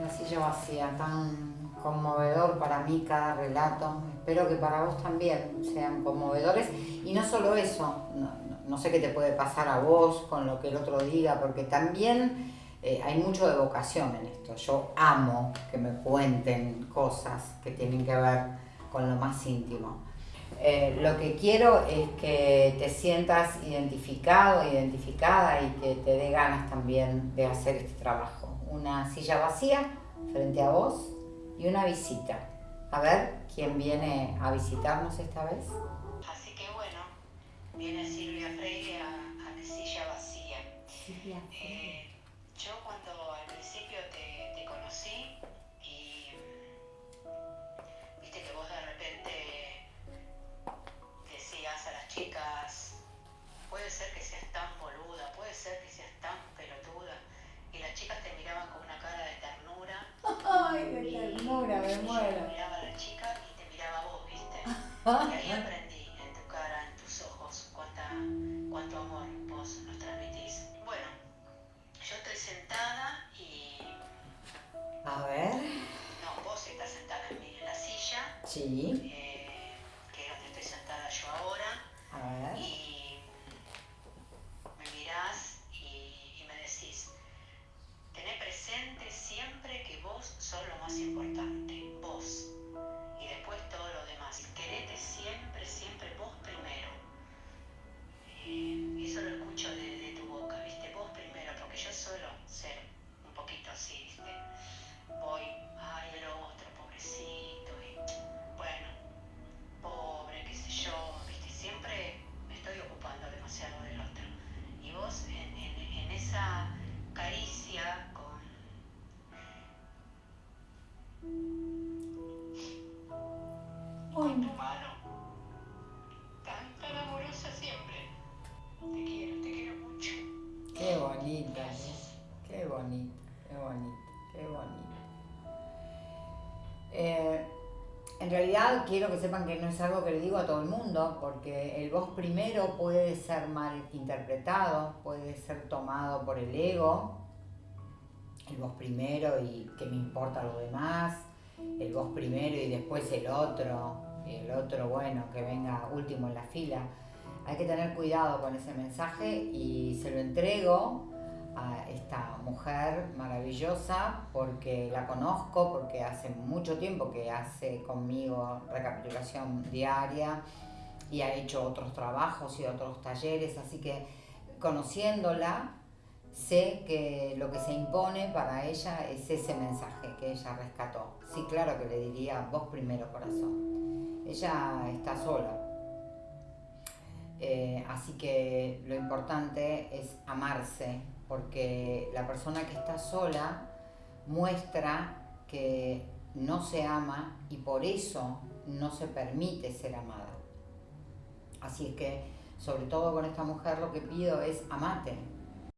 la silla vacía, tan conmovedor para mí cada relato. Espero que para vos también sean conmovedores. Y no solo eso, no, sé qué te puede pasar a vos con lo que el otro diga, porque también eh, hay mucho de vocación en esto. Yo amo que me cuenten cosas que tienen que ver con lo más íntimo. Eh, lo que quiero es que te sientas identificado, identificada y que te dé ganas también de hacer este trabajo. Una silla vacía frente a vos y una visita. A ver quién viene a visitarnos esta vez. Así que bueno, viene Silvia Freire a, a silla vacía. Silvia eh, yo cuando al principio te, te conocí y viste que vos de repente decías a las chicas, puede ser que seas tan boluda, puede ser Y ahí aprendí en tu cara, en tus ojos, cuánta, cuánto amor vos nos transmitís. Bueno, yo estoy sentada y... A ver. No, vos estás sentada en, mi, en la silla. Sí. Eh, que es donde estoy sentada yo ahora. A ver. Y me mirás presente siempre que vos sos lo más importante, en realidad quiero que sepan que no es algo que le digo a todo el mundo, porque el vos primero puede ser mal interpretado, puede ser tomado por el ego, el vos primero y que me importa lo demás, el vos primero y después el otro, el otro, bueno, que venga último en la fila. Hay que tener cuidado con ese mensaje y se lo entrego a esta mujer maravillosa porque la conozco, porque hace mucho tiempo que hace conmigo recapitulación diaria y ha hecho otros trabajos y otros talleres, así que conociéndola sé que lo que se impone para ella es ese mensaje que ella rescató. Sí, claro que le diría, vos primero corazón. Ella está sola. Eh, así que lo importante es amarse, porque la persona que está sola muestra que no se ama y por eso no se permite ser amada. Así es que, sobre todo con esta mujer, lo que pido es amate,